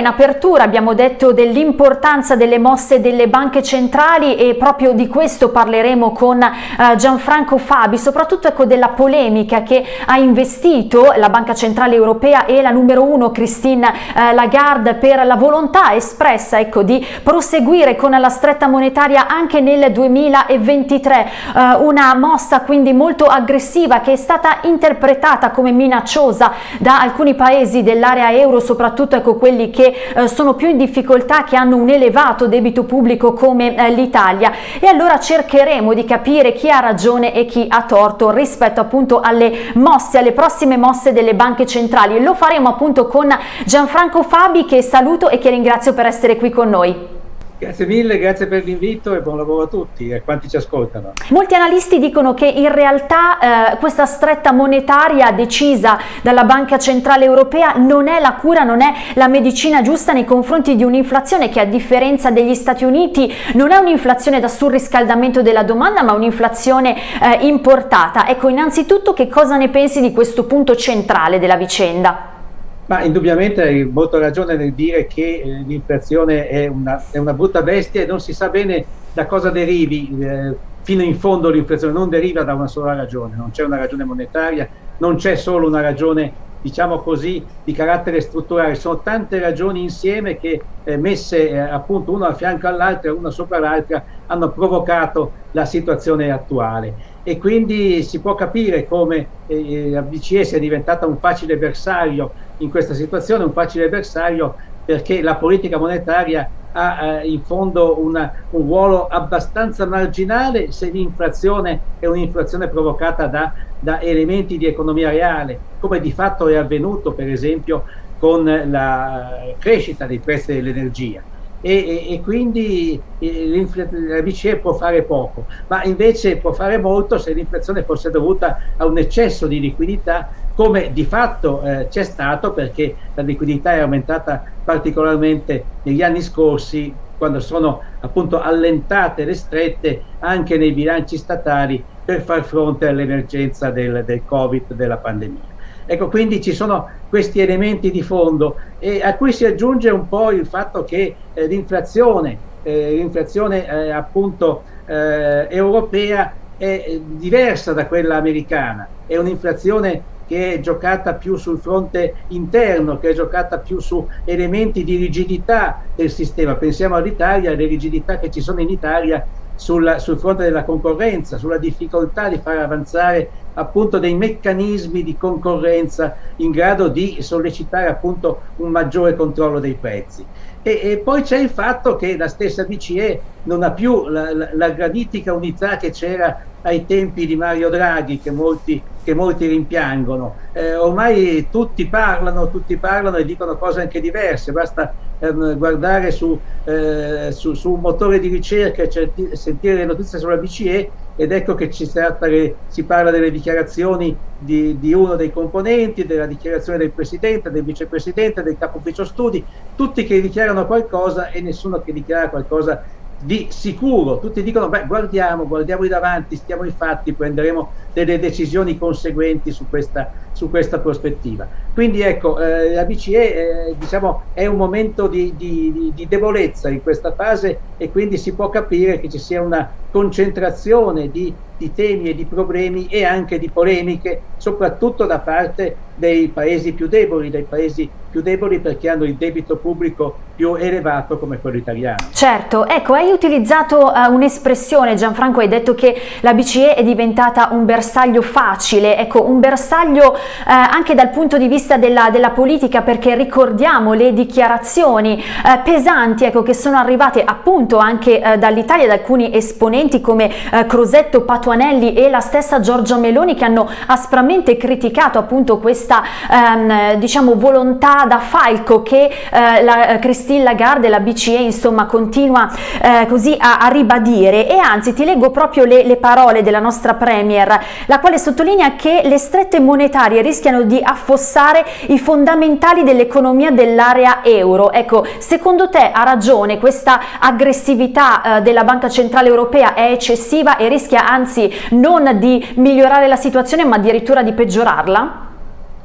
In apertura abbiamo detto dell'importanza delle mosse delle banche centrali e proprio di questo parleremo con eh, Gianfranco Fabi, soprattutto ecco della polemica che ha investito la Banca Centrale Europea e la numero uno Christine eh, Lagarde per la volontà espressa ecco, di proseguire con la stretta monetaria anche nel 2023, eh, una mossa quindi molto aggressiva che è stata interpretata come minacciosa da alcuni paesi dell'area euro, soprattutto ecco, quelli che eh, sono più in difficoltà, che hanno un elevato debito pubblico come eh, l'Italia e allora cercheremo di capire chi ha ragione e chi ha torto rispetto appunto alle mosse, alle prossime mosse delle banche centrali. Lo faremo appunto con Gianfranco Fabi che saluto e che ringrazio per essere qui con noi. Grazie mille, grazie per l'invito e buon lavoro a tutti e a quanti ci ascoltano. Molti analisti dicono che in realtà eh, questa stretta monetaria decisa dalla Banca Centrale Europea non è la cura, non è la medicina giusta nei confronti di un'inflazione che a differenza degli Stati Uniti non è un'inflazione da surriscaldamento della domanda ma un'inflazione eh, importata. Ecco, innanzitutto che cosa ne pensi di questo punto centrale della vicenda? Ma indubbiamente hai molto ragione nel dire che eh, l'inflazione è una, è una, brutta bestia e non si sa bene da cosa derivi. Eh, fino in fondo l'inflazione non deriva da una sola ragione, non c'è una ragione monetaria, non c'è solo una ragione diciamo così, di carattere strutturale. Sono tante ragioni insieme che eh, messe eh, appunto una a fianco all'altra, una sopra l'altra, hanno provocato la situazione attuale. E quindi si può capire come eh, la BCE sia diventata un facile bersaglio in questa situazione, un facile bersaglio perché la politica monetaria ha eh, in fondo una, un ruolo abbastanza marginale se l'inflazione è un'inflazione provocata da, da, elementi di economia reale, come di fatto è avvenuto per esempio con la crescita dei prezzi dell'energia. E, e, e, quindi eh, la BCE può fare poco, ma invece può fare molto se l'inflazione fosse dovuta a un eccesso di liquidità come di fatto eh, c'è stato perché la liquidità è aumentata particolarmente negli anni scorsi quando sono appunto allentate le strette anche nei bilanci statali per far fronte all'emergenza del, del Covid, della pandemia. Ecco, quindi ci sono questi elementi di fondo e a cui si aggiunge un po' il fatto che eh, l'inflazione, eh, l'inflazione eh, appunto eh, europea è diversa da quella americana, è un'inflazione che è giocata più sul fronte interno, che è giocata più su elementi di rigidità del sistema. Pensiamo all'Italia, alle rigidità che ci sono in Italia sul, sul, fronte della concorrenza, sulla difficoltà di far avanzare appunto dei meccanismi di concorrenza in grado di sollecitare appunto un maggiore controllo dei prezzi. E, e poi c'è il fatto che la stessa BCE non ha più la, la, la granitica unità che c'era ai tempi di Mario Draghi che molti, che molti rimpiangono. Eh, ormai tutti parlano, tutti parlano e dicono cose anche diverse, basta ehm, guardare su, eh, su, su, un motore di ricerca e sentire le notizie sulla BCE ed ecco che tratta, si parla delle dichiarazioni di, di, uno dei componenti, della dichiarazione del presidente, del vicepresidente, del capo ufficio studi, tutti che dichiarano qualcosa e nessuno che dichiara qualcosa di sicuro, tutti dicono beh guardiamo, guardiamo in davanti, stiamo ai fatti, prenderemo delle decisioni conseguenti su questa, su questa prospettiva. Quindi ecco, eh, la BCE eh, diciamo, è un momento di, di, di, debolezza in questa fase e quindi si può capire che ci sia una concentrazione di, di temi e di problemi e anche di polemiche, soprattutto da parte dei paesi più deboli, dei paesi più deboli perché hanno il debito pubblico più elevato come quello italiano. Certo, ecco, hai utilizzato uh, un'espressione, Gianfranco, hai detto che la BCE è diventata un bersaglio facile, ecco, un bersaglio uh, anche dal punto di vista della, della politica perché ricordiamo le dichiarazioni uh, pesanti ecco, che sono arrivate appunto anche dall'Italia, da alcuni esponenti come Crosetto, Patuanelli e la stessa Giorgia Meloni che hanno aspramente criticato appunto questa um, diciamo volontà da falco che eh, la eh, Christine Lagarde, la BCE, insomma, continua eh, così a, a, ribadire. E anzi ti leggo proprio le, le parole della nostra Premier, la quale sottolinea che le strette monetarie rischiano di affossare i fondamentali dell'economia dell'area euro. Ecco, secondo te ha ragione questa aggressività eh, della Banca Centrale Europea è eccessiva e rischia anzi non di migliorare la situazione ma addirittura di peggiorarla?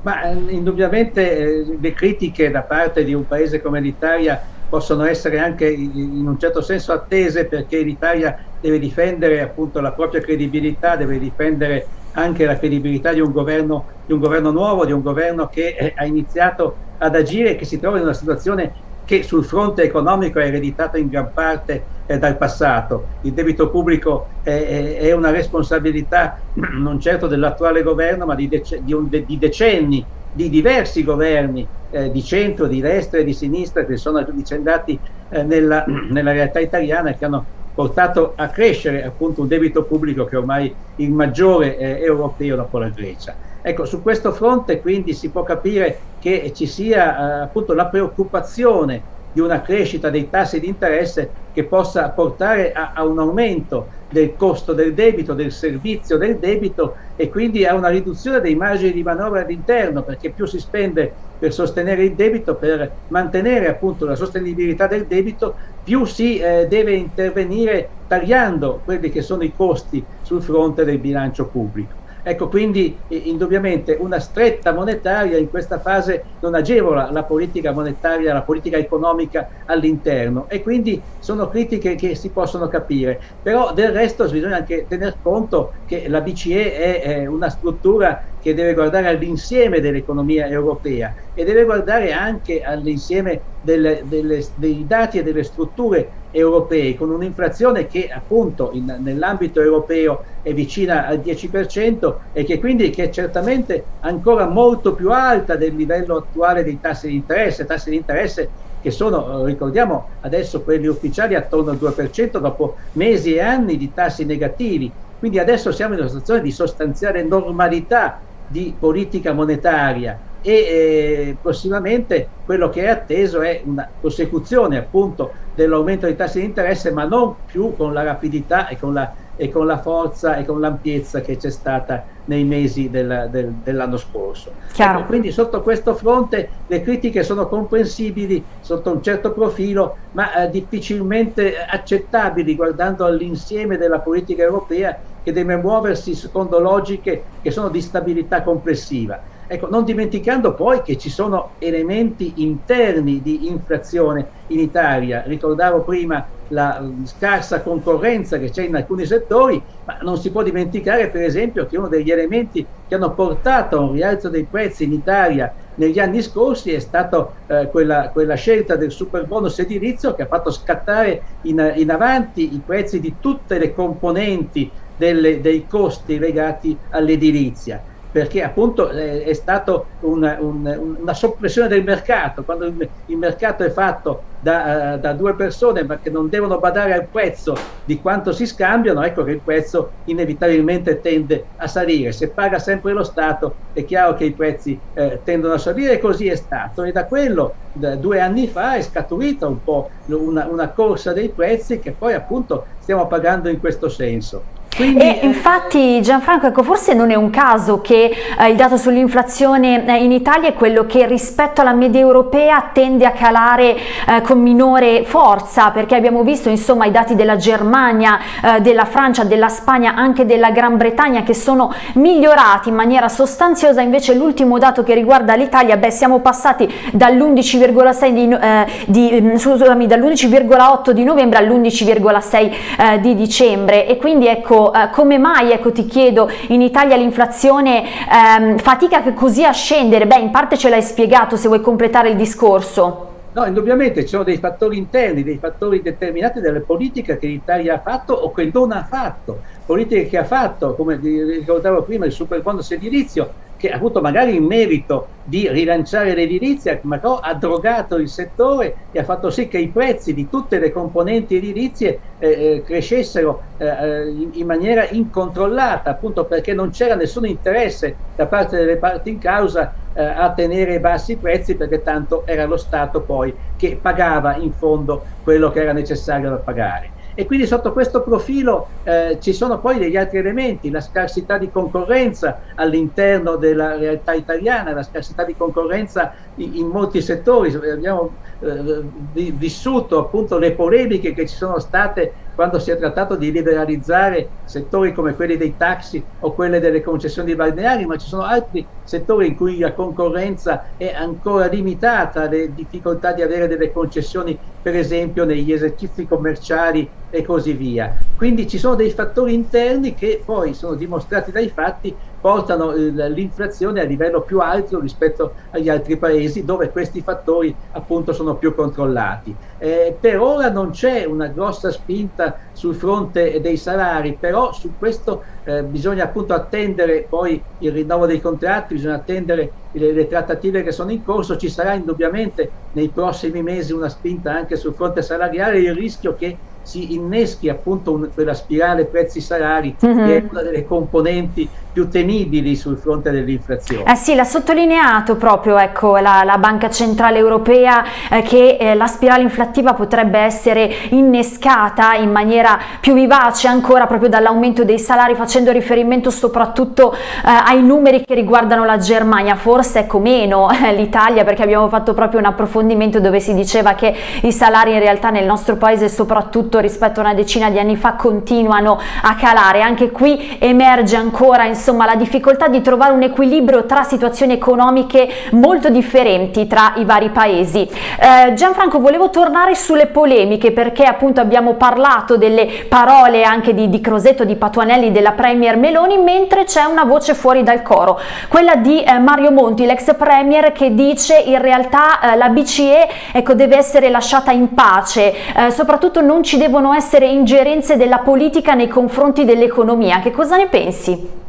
Ma eh, indubbiamente eh, le critiche da parte di un paese come l'Italia possono essere anche in un certo senso attese perché l'Italia deve difendere appunto la propria credibilità, deve difendere anche la credibilità di un governo, di un governo nuovo, di un governo che eh, ha iniziato ad agire e che si trova in una situazione che sul fronte economico è ereditata in gran parte eh, dal passato. Il debito pubblico è, è, una responsabilità non certo dell'attuale governo, ma di, dec di, un, di, decenni, di diversi governi eh, di centro, di destra e di sinistra che sono avvicendati eh, nella, nella realtà italiana e che hanno portato a crescere appunto un debito pubblico che è ormai il maggiore eh, europeo dopo la Grecia. Ecco, su questo fronte quindi si può capire che ci sia eh, appunto la preoccupazione di una crescita dei tassi di interesse che possa portare a, a, un aumento del costo del debito, del servizio del debito e quindi a una riduzione dei margini di manovra all'interno perché più si spende per sostenere il debito, per mantenere appunto la sostenibilità del debito, più si eh, deve intervenire tagliando quelli che sono i costi sul fronte del bilancio pubblico. Ecco, quindi indubbiamente una stretta monetaria in questa fase non agevola la politica monetaria, la politica economica all'interno e quindi sono critiche che si possono capire. Però del resto bisogna anche tener conto che la BCE è, è una struttura che deve guardare all'insieme dell'economia europea e deve guardare anche all'insieme dei dati e delle strutture europee con un'inflazione che appunto nell'ambito europeo è vicina al 10% e che quindi che è certamente ancora molto più alta del livello attuale dei tassi di interesse, tassi di interesse che sono, ricordiamo adesso quelli ufficiali attorno al 2% dopo mesi e anni di tassi negativi. Quindi adesso siamo in una situazione di sostanziale normalità di politica monetaria e eh, prossimamente quello che è atteso è una prosecuzione appunto dell'aumento dei tassi di interesse ma non più con la rapidità e con la, e con la forza e con l'ampiezza che c'è stata nei mesi del, del, dell'anno scorso. Ecco, quindi sotto questo fronte le critiche sono comprensibili sotto un certo profilo ma eh, difficilmente accettabili guardando all'insieme della politica europea che deve muoversi secondo logiche che sono di stabilità complessiva. Ecco, non dimenticando poi che ci sono elementi interni di inflazione in Italia. Ricordavo prima la scarsa concorrenza che c'è in alcuni settori, ma non si può dimenticare per esempio che uno degli elementi che hanno portato a un rialzo dei prezzi in Italia negli anni scorsi è stata eh, quella, quella, scelta del super bonus edilizio che ha fatto scattare in, in avanti i prezzi di tutte le componenti delle, dei costi legati all'edilizia perché appunto è stato una, un, una soppressione del mercato, quando il, mercato è fatto da, uh, da, due persone ma che non devono badare al prezzo di quanto si scambiano, ecco che il prezzo inevitabilmente tende a salire. Se paga sempre lo Stato è chiaro che i prezzi eh, tendono a salire e così è stato e da quello da due anni fa è scaturita un po' una, una corsa dei prezzi che poi appunto stiamo pagando in questo senso. Quindi, e eh, infatti Gianfranco, ecco, forse non è un caso che eh, il dato sull'inflazione eh, in Italia è quello che rispetto alla media europea tende a calare eh, con minore forza, perché abbiamo visto insomma i dati della Germania, eh, della Francia, della Spagna, anche della Gran Bretagna che sono migliorati in maniera sostanziosa, invece l'ultimo dato che riguarda l'Italia, beh siamo passati dall'11,6 di, eh, di, mm, dall'11,8 di novembre all'11,6 di dicembre. E quindi ecco eh, come mai, ecco ti chiedo, in Italia l'inflazione ehm, fatica così a scendere? Beh, in parte ce l'hai spiegato, se vuoi completare il discorso. No, indubbiamente ci sono dei fattori interni, dei fattori determinati dalle politiche che l'Italia ha fatto o che non ha fatto. Politiche che ha fatto, come ricordavo prima, il super bonus edilizio, che ha avuto magari il merito di rilanciare l'edilizia, ma ha drogato il settore e ha fatto sì che i prezzi di tutte le componenti edilizie eh, eh crescessero eh, eh, in, maniera incontrollata, appunto perché non c'era nessun interesse da parte delle parti in causa eh, a tenere bassi i prezzi, perché tanto era lo Stato poi che pagava in fondo quello che era necessario da pagare e quindi sotto questo profilo eh, ci sono poi degli altri elementi, la scarsità di concorrenza all'interno della realtà italiana, la scarsità di concorrenza in, in molti settori, abbiamo eh, vissuto appunto le polemiche che ci sono state quando si è trattato di liberalizzare settori come quelli dei taxi o quelle delle concessioni balneari, ma ci sono altri settori in cui la concorrenza è ancora limitata, le difficoltà di avere delle concessioni per esempio negli esercizi commerciali e così via. Quindi ci sono dei fattori interni che poi sono dimostrati dai fatti portano l'inflazione a livello più alto rispetto agli altri paesi dove questi fattori appunto sono più controllati. Eh, per ora non c'è una grossa spinta sul fronte dei salari, però su questo eh, bisogna appunto attendere poi il rinnovo dei contratti, bisogna attendere le, le, trattative che sono in corso, ci sarà indubbiamente nei prossimi mesi una spinta anche sul fronte salariale, il rischio che si inneschi appunto un, quella spirale prezzi-salari mm -hmm. che è mm-hmm. una delle componenti più temibili sul fronte dell'inflazione. Eh sì, l'ha sottolineato proprio ecco, la, la, Banca Centrale Europea eh, che eh, la spirale inflattiva potrebbe essere innescata in maniera più vivace ancora proprio dall'aumento dei salari facendo riferimento soprattutto eh, ai numeri che riguardano la Germania, forse ecco meno eh, l'Italia perché abbiamo fatto proprio un approfondimento dove si diceva che i salari in realtà nel nostro paese soprattutto rispetto a una decina di anni fa continuano a calare, anche qui emerge ancora insomma insomma la difficoltà di trovare un equilibrio tra situazioni economiche molto differenti tra i vari paesi. Eh, Gianfranco volevo tornare sulle polemiche perché appunto abbiamo parlato delle parole anche di, di Crosetto, di Patuanelli, della Premier Meloni, mentre c'è una voce fuori dal coro, quella di eh, Mario Monti, l'ex Premier che dice in realtà eh, la BCE ecco, deve essere lasciata in pace, eh, soprattutto non ci devono essere ingerenze della politica nei confronti dell'economia. Che cosa ne pensi?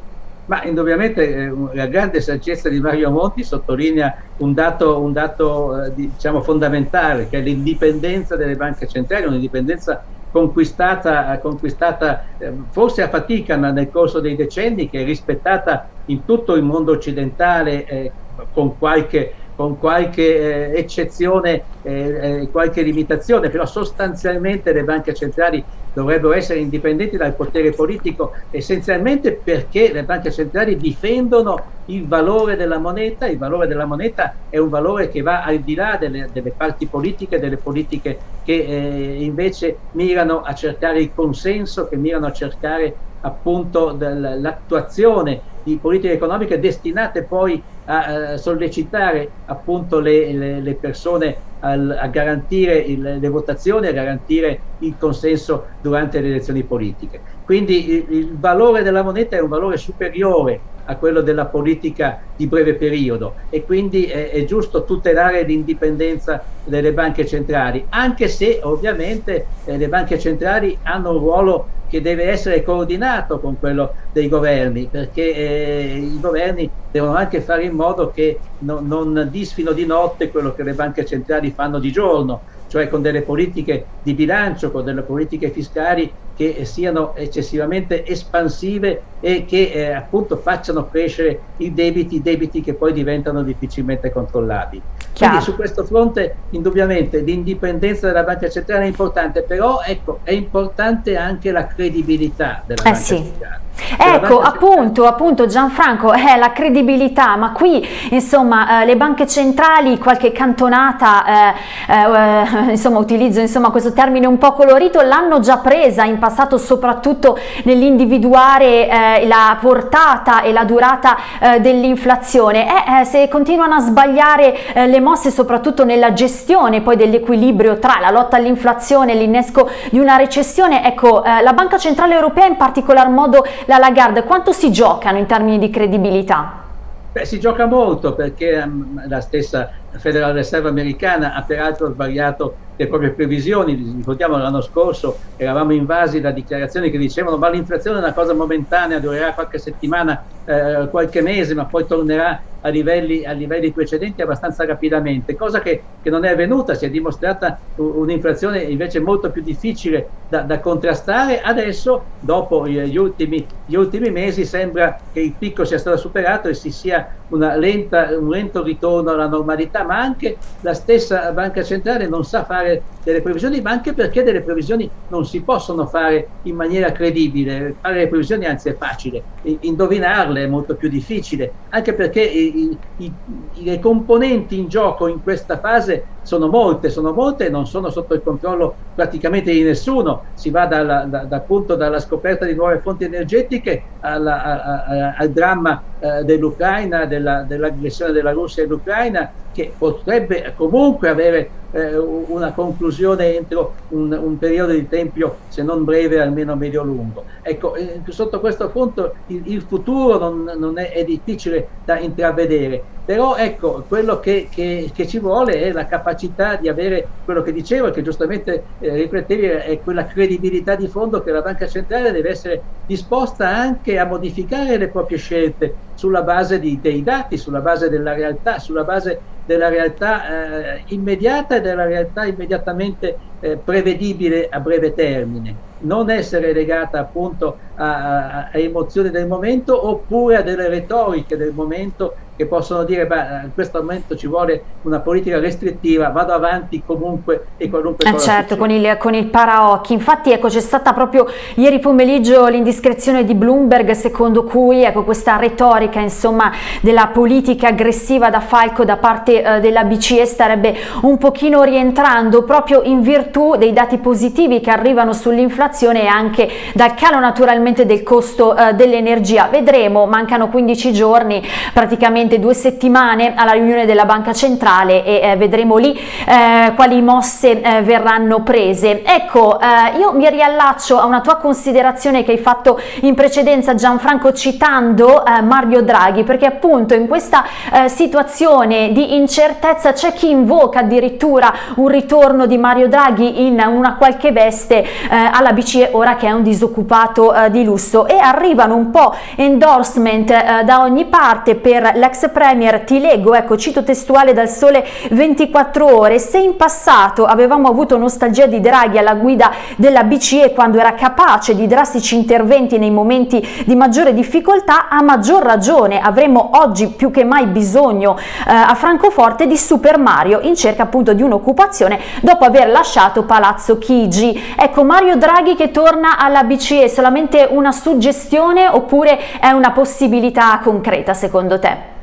Ma indubbiamente eh, la grande saggezza di Mario Monti sottolinea un dato, un dato eh, diciamo, fondamentale, che è l'indipendenza delle banche centrali, un'indipendenza conquistata, conquistata eh, forse a fatica ma nel corso dei decenni, che è rispettata in tutto il mondo occidentale eh, con qualche con qualche eh, eccezione, eh, eh, qualche limitazione, però sostanzialmente le banche centrali dovrebbero essere indipendenti dal potere politico essenzialmente perché le banche centrali difendono il valore della moneta, il valore della moneta è un valore che va al di là delle, delle parti politiche, delle politiche che eh, invece mirano a cercare il consenso, che mirano a cercare appunto l'attuazione di politiche economiche destinate poi a, a sollecitare appunto le, le, le persone al, a garantire il, le votazioni, a garantire il consenso durante le elezioni politiche. Quindi il, il valore della moneta è un valore superiore a quello della politica di breve periodo e quindi è, è giusto tutelare l'indipendenza delle banche centrali, anche se ovviamente eh, le banche centrali hanno un ruolo che deve essere coordinato con quello dei governi, perché eh, i governi devono anche fare in modo che no, non disfino di notte quello che le banche centrali fanno di giorno, cioè con delle politiche di bilancio, con delle politiche fiscali che siano eccessivamente espansive e che eh, appunto facciano crescere i debiti, debiti che poi diventano difficilmente controllabili. Quindi su questo fronte indubbiamente l'indipendenza della banca centrale è importante, però ecco, è importante anche la credibilità della eh banca sì. centrale. Ecco, appunto, appunto Gianfranco, è eh, la credibilità, ma qui insomma eh, le banche centrali, qualche cantonata, eh, eh, insomma utilizzo insomma, questo termine un po' colorito, l'hanno già presa in passato soprattutto nell'individuare eh, la portata e la durata eh, dell'inflazione. Se continuano a sbagliare le mosse soprattutto nella gestione poi dell'equilibrio tra la lotta all'inflazione e l'innesco di una recessione, ecco la Banca Centrale Europea in particolar modo la Lagarde, quanto si giocano in termini di credibilità? Beh, si gioca molto perché um, la stessa Federal Reserve americana ha peraltro sbagliato le proprie previsioni, ricordiamo l'anno scorso eravamo invasi da dichiarazioni che dicevano ma l'inflazione è una cosa momentanea, durerà qualche settimana, eh, qualche mese, ma poi tornerà a livelli, a livelli precedenti abbastanza rapidamente, cosa che, che, non è avvenuta, si è dimostrata un'inflazione invece molto più difficile da, da contrastare, adesso dopo gli ultimi, gli ultimi, mesi sembra che il picco sia stato superato e si sia lenta, un lento ritorno alla normalità, ma anche la stessa banca centrale non sa fare delle previsioni, ma anche perché delle previsioni non si possono fare in maniera credibile. Fare le previsioni anzi è facile, indovinarle è molto più difficile, anche perché i, i, i, le componenti in gioco in questa fase sono molte, sono molte e non sono sotto il controllo praticamente di nessuno. Si va dalla, da, da, appunto dalla scoperta di nuove fonti energetiche alla, a, a, al dramma eh, dell'Ucraina, dell'aggressione della Russia all'Ucraina, che potrebbe comunque avere eh, una conclusione entro un, un, periodo di tempo, se non breve, almeno medio-lungo. Ecco, eh, sotto questo punto il, il futuro non, non è, è, difficile da intravedere, però ecco, quello che, che, che, ci vuole è la capacità di avere quello che dicevo, che giustamente eh, riflettevi, è quella credibilità di fondo che la banca centrale deve essere disposta anche a modificare le proprie scelte sulla base di, dei dati, sulla base della realtà, sulla base della realtà eh, immediata e della realtà immediatamente eh, prevedibile a breve termine, non essere legata appunto a, a, emozioni del momento oppure a delle retoriche del momento che possono dire beh, in questo momento ci vuole una politica restrittiva, vado avanti comunque e qualunque eh cosa certo, con il, con il paraocchi, infatti ecco c'è stata proprio ieri pomeriggio l'indiscrezione di Bloomberg secondo cui ecco questa retorica insomma della politica aggressiva da Falco da parte eh, della BCE starebbe un pochino rientrando proprio in virtù dei dati positivi che arrivano sull'inflazione e anche dal calo naturalmente del costo eh, dell'energia, vedremo, mancano 15 giorni praticamente due settimane alla riunione della Banca Centrale e eh, vedremo lì eh, quali mosse eh, verranno prese. Ecco, eh, io mi riallaccio a una tua considerazione che hai fatto in precedenza Gianfranco citando eh, Mario Draghi, perché appunto in questa eh, situazione di incertezza c'è chi invoca addirittura un ritorno di Mario Draghi in una qualche veste alla BCE ora che è un disoccupato di lusso e arrivano un po' endorsement da ogni parte per l'ex ex premier, ti leggo, ecco, cito testuale dal Sole 24 Ore, se in passato avevamo avuto nostalgia di Draghi alla guida della BCE quando era capace di drastici interventi nei momenti di maggiore difficoltà, a maggior ragione avremmo oggi più che mai bisogno eh, a Francoforte di Super Mario in cerca appunto di un'occupazione dopo aver lasciato Palazzo Chigi. Ecco, Mario Draghi che torna alla BCE, solamente una suggestione oppure è una possibilità concreta secondo te?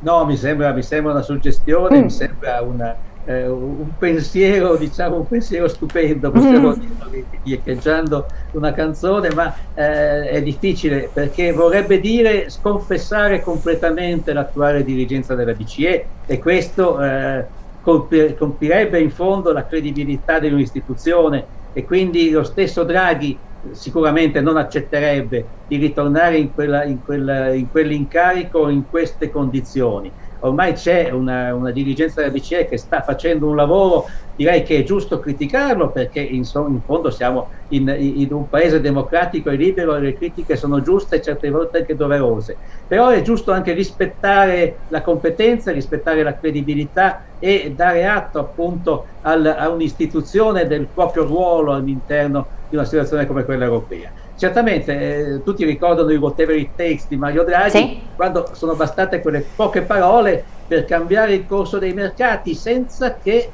No, mi sembra, mi sembra una suggestione, mm. mi sembra una, eh, un pensiero, diciamo, un pensiero stupendo, possiamo mm. dirlo echeggiando una canzone, ma eh, è difficile perché vorrebbe dire sconfessare completamente l'attuale dirigenza della BCE e questo eh, colpirebbe in fondo la credibilità dell'istituzione e quindi lo stesso Draghi sicuramente non accetterebbe di ritornare in, quell'incarico in queste condizioni. Ormai c'è una, una, dirigenza della BCE che sta facendo un lavoro, direi che è giusto criticarlo perché in, in fondo siamo in, in, un paese democratico e libero e le critiche sono giuste e certe volte anche doverose. Però è giusto anche rispettare la competenza, rispettare la credibilità e dare atto appunto al, a un'istituzione del proprio ruolo all'interno di una situazione come quella europea. Certamente eh, tutti ricordano i whatever it takes di Mario Draghi, sì. quando sono bastate quelle poche parole per cambiare il corso dei mercati senza che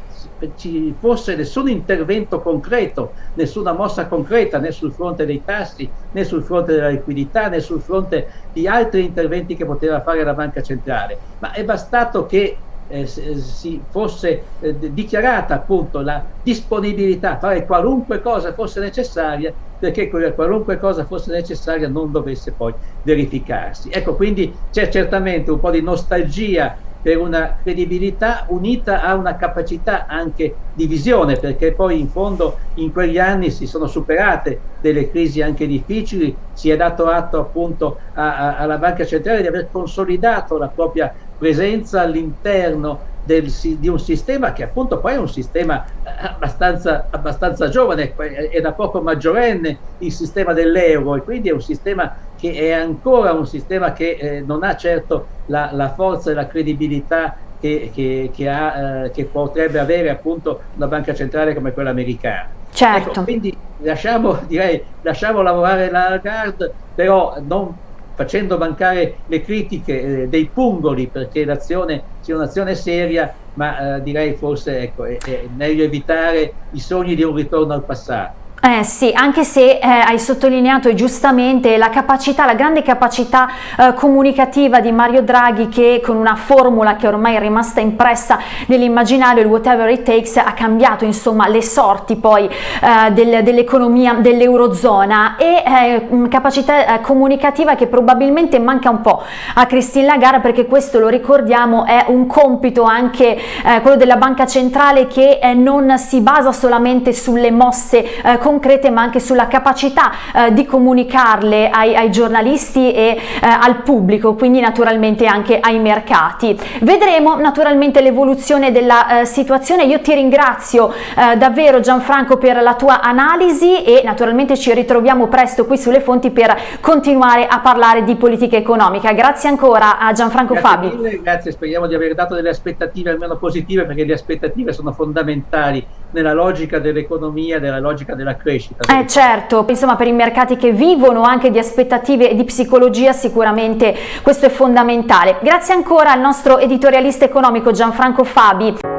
ci fosse nessun intervento concreto, nessuna mossa concreta né sul fronte dei tassi, né sul fronte della liquidità, né sul fronte di altri interventi che poteva fare la banca centrale. Ma è bastato che eh, si fosse eh, dichiarata appunto la disponibilità a fare qualunque cosa fosse necessaria perché qualunque cosa fosse necessaria non dovesse poi verificarsi. Ecco, quindi c'è certamente un po' di nostalgia per una credibilità unita a una capacità anche di visione, perché poi in fondo in quegli anni si sono superate delle crisi anche difficili, si è dato atto appunto a, a, alla Banca Centrale di aver consolidato la propria presenza all'interno del, di un sistema che appunto poi è un sistema eh, abbastanza, abbastanza giovane, è da poco maggiorenne il sistema dell'euro e quindi è un sistema che è ancora un sistema che eh, non ha certo la, la, forza e la credibilità che, che, che, ha, eh, che, potrebbe avere appunto una banca centrale come quella americana. Certo. Ecco, quindi lasciamo, direi, lasciamo lavorare la Lagarde, però non facendo mancare le critiche eh, dei pungoli perché l'azione sia un'azione seria, ma eh, direi forse ecco, è, è meglio evitare i sogni di un ritorno al passato. Eh sì, anche se eh, hai sottolineato giustamente la capacità, la grande capacità eh, comunicativa di Mario Draghi che con una formula che ormai è rimasta impressa nell'immaginario, il whatever it takes, ha cambiato insomma le sorti poi eh, del, dell'economia dell'Eurozona. E eh, capacità eh, comunicativa che probabilmente manca un po' a Christine Lagarde perché questo lo ricordiamo è un compito anche eh, quello della Banca Centrale che non si basa solamente sulle mosse comunicative concrete ma anche sulla capacità eh, di comunicarle ai, ai giornalisti e eh, al pubblico, quindi naturalmente anche ai mercati. Vedremo naturalmente l'evoluzione della eh, situazione, io ti ringrazio eh, davvero Gianfranco per la tua analisi e naturalmente ci ritroviamo presto qui sulle fonti per continuare a parlare di politica economica. Grazie ancora a Gianfranco grazie Fabi. Mille, grazie, speriamo di aver dato delle aspettative almeno positive perché le aspettative sono fondamentali nella logica dell'economia, nella logica della crescita. Eh certo, insomma per i mercati che vivono anche di aspettative e di psicologia sicuramente questo è fondamentale. Grazie ancora al nostro editorialista economico Gianfranco Fabi.